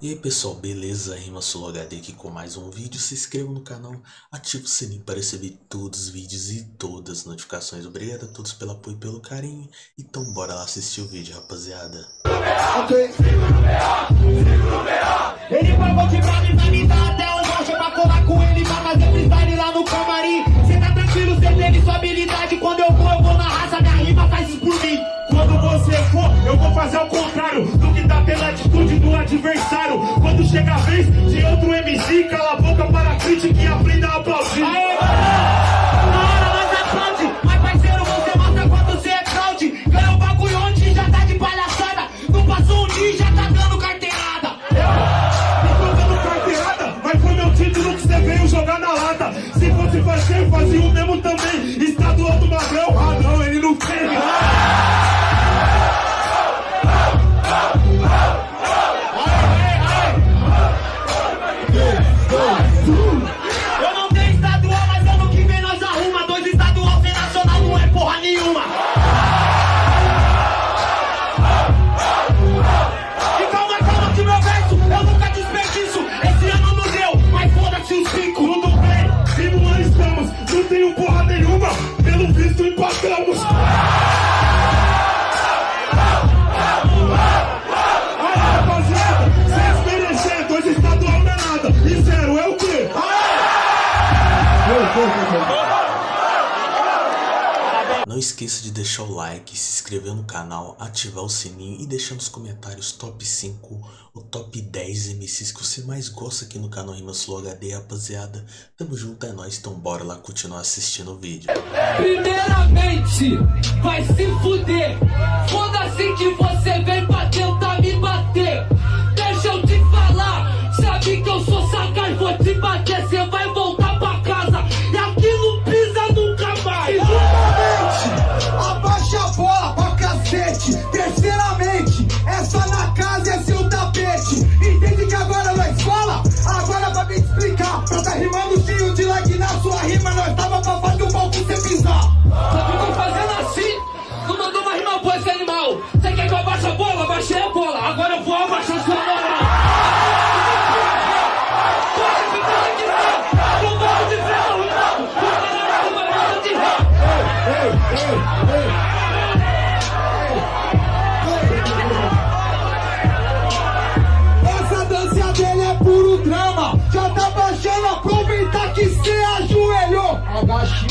E aí pessoal, beleza? Rima Solo HD aqui com mais um vídeo. Se inscreva no canal, ative o sininho para receber todos os vídeos e todas as notificações. Obrigado a todos pelo apoio e pelo carinho. Então bora lá assistir o vídeo, rapaziada. Quando você for, eu vou fazer o contrário do que tá pela atitude do adversário. De outro MC, cala tenho porra nenhuma, pelo visto empatamos Aí rapaziada, desmerecer, dois estadual é nada. Zero é o? Não esqueça de deixar o like, se inscrever no canal, ativar o sininho e deixar nos comentários top 5 ou top 10 MCs que você mais gosta aqui no canal Rima Slow HD, rapaziada. Tamo junto, é nóis, então bora lá continuar assistindo o vídeo. Primeiramente, vai se fuder. Foda-se que você vem pra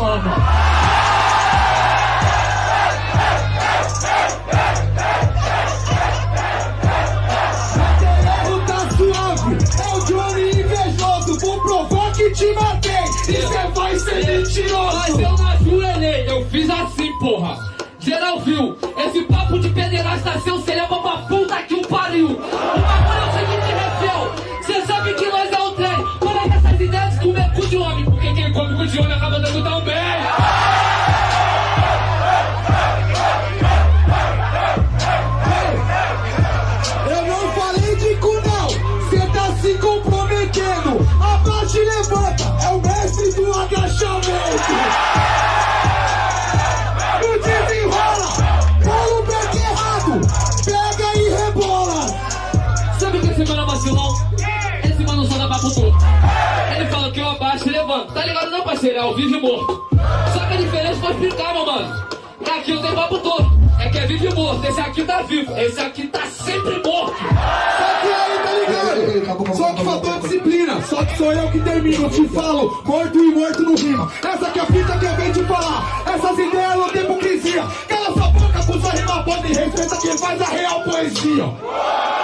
Mano. Terreno tá suave, é o Johnny invejoso. Vou provar que te matei e cê vai ser Mas mentiroso. eu não ajoelhei, eu fiz assim, porra. Geral viu, esse papo de pederasta seu, não, parceiro? É vivo e morto. Só que a diferença vou explicar, meu mano. É aqui eu tenho papo torto. É que é vivo e morto. Esse aqui tá vivo. Esse aqui tá sempre morto. Só que aí, tá ligado? Só que faltou disciplina, só que sou eu que termino. Te falo, morto e morto no rima. Essa que é a fita que eu venho te falar. Essas ideias não tem hipocrisia. Cala sua boca com sua rima pode respeita quem faz a real poesia.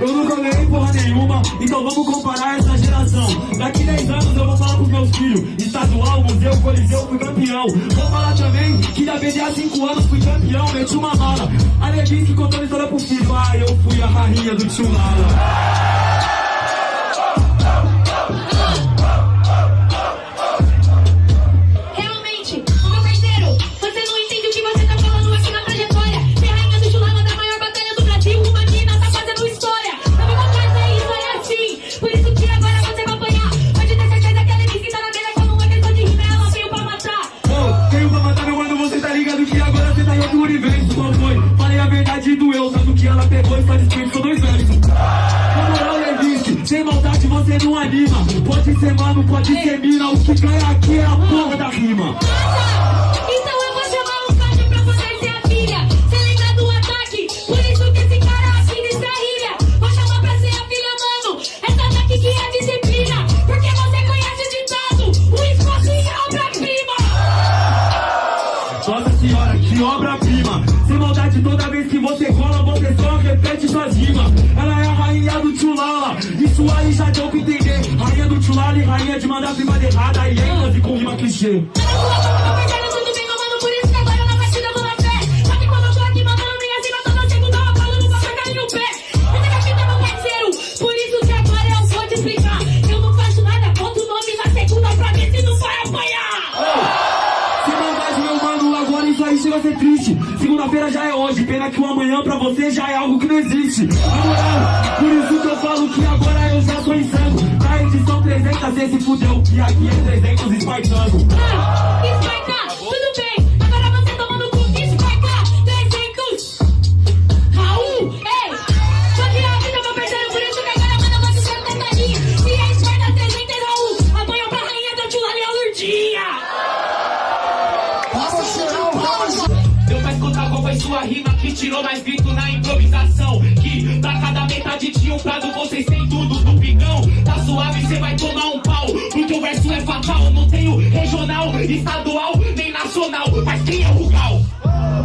Eu nunca ganhei porra nenhuma, então vamos comparar essa geração. Daqui 10 anos eu vou falar pros meus filhos: estadual, museu, coliseu, fui campeão. Vou falar também que da BD há 5 anos fui campeão, meti uma mala. A Levinsky contando história pro filho: ah, eu fui a rainha do tio Lala. Pode ser mano, pode ser mina, o que ganha aqui é a não vai apanhar. Sem maldade, meu mano, agora isso aí chega a ser triste. Segunda-feira já é hoje, pena que o amanhã pra você já é algo que não existe. Na moral, por isso que falo que agora eu já sou insano. Na edição 300, cê se fudeu, que aqui é 300 espartano. Ah, Esparta, regional, estadual, nem nacional. Mas quem é o Rugal?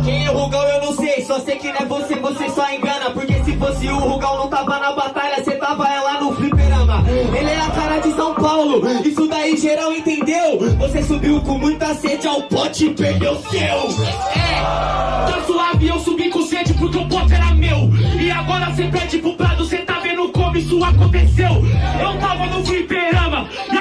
Quem é o Rugal eu não sei, só sei que não é você, você só engana Porque se fosse o Rugal não tava na batalha, cê tava é lá no fliperama Ele é a cara de São Paulo, isso daí geral entendeu Você subiu com muita sede ao pote e perdeu seu É, tá suave, eu subi com sede porque o pote era meu. E agora cê pede pro prado, cê tá vendo como isso aconteceu. Eu tava no fliperama, e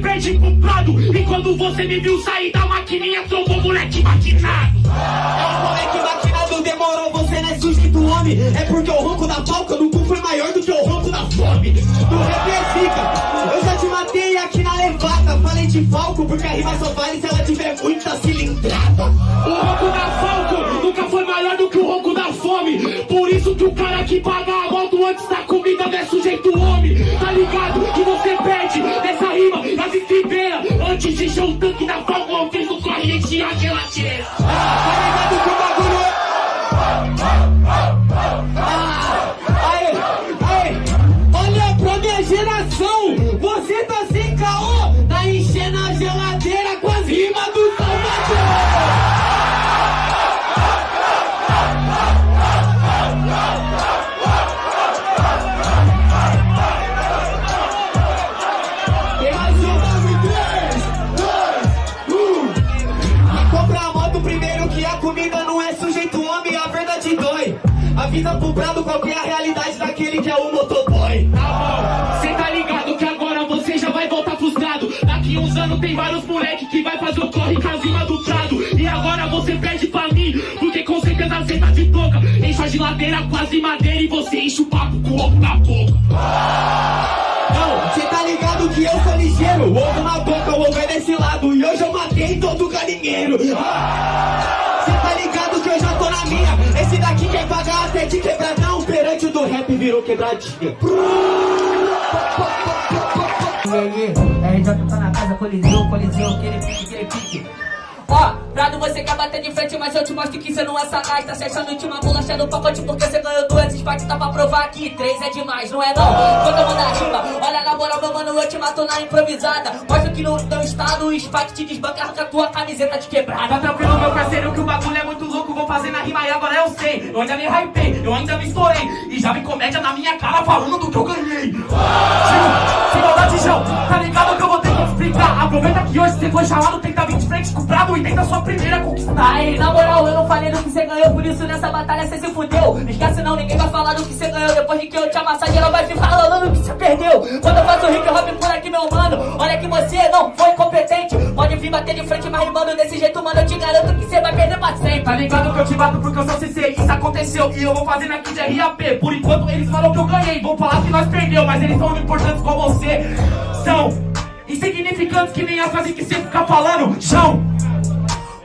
pro prado. E quando você me viu sair da maquininha, trombou moleque maquinado. É o moleque maquinado, demorou, você não é sujeito homem É porque o ronco da palca no cu foi maior do que o ronco da fome Do rap é zica, eu já te matei aqui na levada Falei de falco porque a rima só vale se ela tiver muita cilindrada O ronco da Falco nunca foi maior do que o ronco da fome. Por isso que o cara que paga a moto antes da e a Tem vários moleque que vai fazer o corre com a rima do prado. E agora você perde pra mim, porque com certeza cê tá de toca. Enche a geladeira quase madeira e você enche o papo com ovo na boca. Não, cê tá ligado que eu sou ligeiro. Ovo na boca, o ovo é desse lado. E hoje eu matei todo galinheiro. Cê tá ligado que eu já tô na minha. Esse daqui quer pagar até de quebradão. Perante o do rap virou quebradinha. Aí, RJ tá na casa, coliseu, coliseu, aquele pique, aquele pique. Ó, Prado, você quer bater de frente, mas eu te mostro que cê não é sagaz. Tá se achando última bolacha do pacote porque você ganhou duas Spike, tá pra provar que três é demais, não é não? Quando eu mandar rima, olha na moral, meu mano, eu te mato na improvisada. Mostra que no teu estado o Spike te desbanca, arranca tua camiseta de Tá quebrada. tranquilo, meu parceiro, que o bagulho é muito louco. Vou fazer na rima e agora eu sei. Eu ainda me hypei, eu ainda me estourei. E já vi comédia na minha cara falando do que eu ganhei. Você foi chamado, tenta vir de frente com o Prado e tenta sua primeira conquistar. Aí, na moral, eu não falei do que você ganhou, por isso nessa batalha você se fudeu. Esquece não, ninguém vai falar do que você ganhou. Depois de que eu te amassar, geral vai ficar falando do que você perdeu. Quando eu faço hip hop por aqui, meu mano, olha que você não foi competente. Pode vir bater de frente, mas rimando desse jeito, mano, eu te garanto que você vai perder pra sempre. Tá ligado que eu te bato porque eu sou CC, isso aconteceu e eu vou fazendo aqui de RAP. Por enquanto eles falam que eu ganhei, vão falar que nós perdeu, mas eles são importantes igual você. São insignificantes que nem a frase que você fica falando. Chão,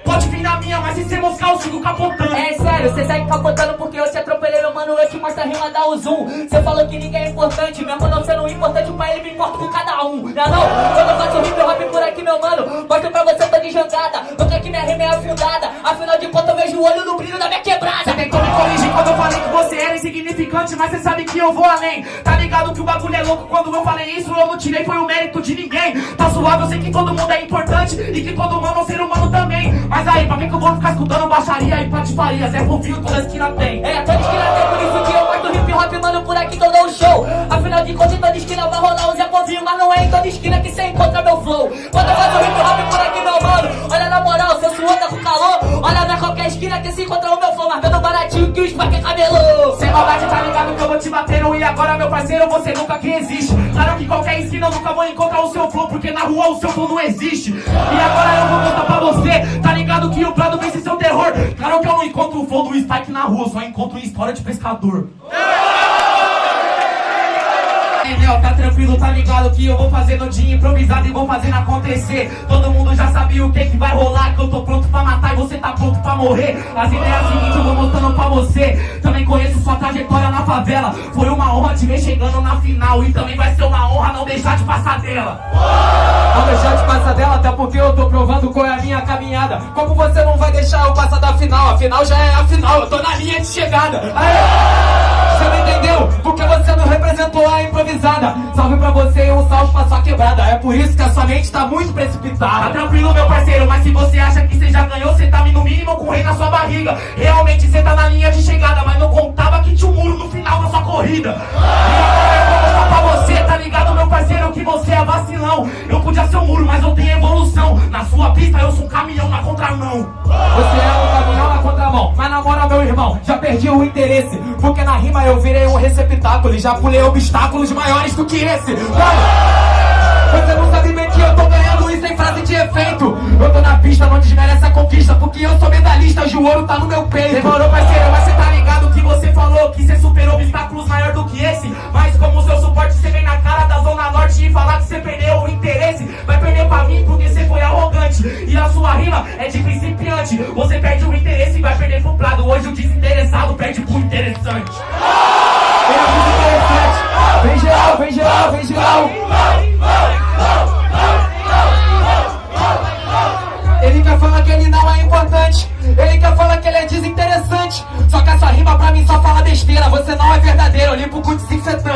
pode vir na minha, mas se você moscar eu sigo capotando. É sério, você segue capotando porque eu te atropelei mano, eu te mostro a rima da o zoom. Cê falou que ninguém é importante, mesmo não sendo importante pra ele, me importa com cada um. Não é não? Quando eu faço hip hop por aqui, meu mano, mostro pra você, tô de jangada. Nunca que minha rima é afundada. Afinal de contas, eu vejo o olho no brilho da minha quebrada. Cê tentou me corrigir quando eu falei era insignificante, mas cê sabe que eu vou além. Tá ligado que o bagulho é louco quando eu falei isso, eu não tirei, foi o mérito de ninguém. Tá suave, eu sei que todo mundo é importante e que todo humano é um ser humano também. Mas aí, pra que que eu vou ficar escutando baixaria e patifaria? Zé Fofinho toda esquina tem. É, toda esquina tem, por isso que eu do hip hop, mano, por aqui que eu dou um show. Afinal de contas, toda esquina vai rolar um Zé Povinho, mas não é em toda esquina que cê encontra meu flow. Quando eu faço hip hop por aqui, meu mano, olha na moral, seu suor tá com calor. Olha na qualquer esquina que se encontra o meu flow, mas baratinho que o Spark é cabelo. Maldade, tá ligado que eu vou te bater E agora, meu parceiro, você nunca que existe. Claro que qualquer esquina eu nunca vou encontrar o seu flow Porque na rua o seu flow não existe. E agora eu vou contar pra você Tá ligado que o Prado vence seu terror. Claro que eu não encontro o flow do Spike na rua Só encontro história de pescador Entendeu? Tá tranquilo, tá ligado que eu vou fazer no dia improvisado e vou fazendo acontecer Todo mundo já sabia o que que vai rolar Que eu tô pronto pra matar e você tá pronto pra morrer As ideias seguintes eu vou mostrando pra você Também conheço sua trajetória na favela Foi uma honra te ver chegando na final E também vai ser uma honra não deixar de passar dela Não deixar de passar dela, até porque eu tô provando qual é a minha caminhada. Como você não vai deixar eu passar da final? A final já é a final, eu tô na linha de chegada. Aê! Você não entendeu? Porque você não representou a improvisada. Salve pra você e um salve pra sua quebrada. É por isso que a sua mente tá muito Tá precipitada. tranquilo, meu parceiro, mas se você acha que você já ganhou, você tá no mínimo com o rei na sua barriga. Realmente você tá na linha de chegada, mas não contava que tinha um muro no final da sua corrida. E você, tá ligado, meu parceiro, que você é vacilão. Eu podia ser um muro, mas eu tenho evolução. Na sua pista eu sou um caminhão na contramão. Você é contramão. Mas na moral, meu irmão, já perdi o interesse. Porque na rima eu virei um receptáculo e já pulei obstáculos maiores do que esse. Mano, você não sabe bem que eu tô ganhando isso em frase de efeito. Eu tô na pista, não desmerece a conquista. Porque eu sou medalhista, o ouro tá no meu peito. Demorou, parceiro, mas você tá ligado que você falou que você superou obstáculos maior do que esse. Mas como seu suporte, você vem na cara da Zona Norte e falar que você perdeu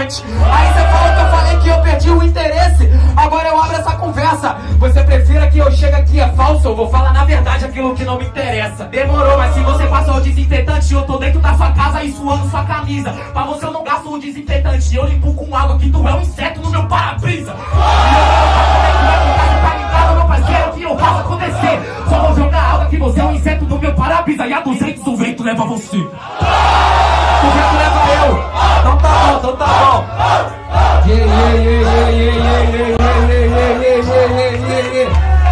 Aí você falou que eu falei que eu perdi o interesse. Agora eu abro essa conversa. Você prefira que eu chegue aqui é falso? Eu vou falar na verdade aquilo que não me interessa. Demorou, mas se você passou o desinfetante, eu tô dentro da sua casa e suando sua camisa. Pra você eu não gasto o desinfetante, eu limpo com água que tu é um inseto no meu para-brisa. É tá ligado, meu parceiro, que eu faço acontecer. Só vou jogar água que você é um inseto no meu para-brisa. E a 200 o vento leva você. O vento leva então tá bom.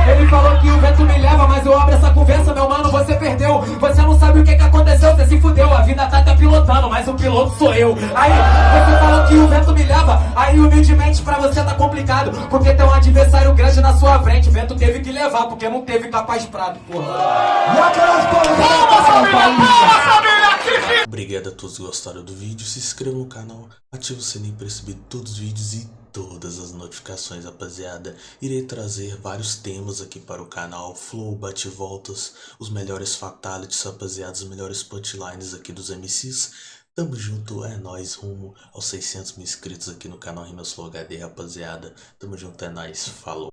Ele falou que o vento me leva, mas eu abro essa conversa, meu mano, você perdeu. Você não sabe o que, que aconteceu, você se fudeu. A vida tá até pilotando, mas o piloto sou eu. Aí, você falou que o vento me leva, aí humildemente pra você tá complicado. Porque tem um adversário grande na sua frente. O vento teve que levar, porque não teve capaz prado, porra. E aquelas palmas, palmas, família, palmas, família! Obrigado a todos que gostaram do vídeo, se inscreva no canal, ative o sininho para receber todos os vídeos e todas as notificações, rapaziada. Irei trazer vários temas aqui para o canal, flow, bate-voltas, os melhores fatalities, rapaziada, os melhores punchlines aqui dos MCs. Tamo junto, é nóis, rumo aos 600 mil inscritos aqui no canal Rimas Flow HD, rapaziada. Tamo junto, é nóis, falou.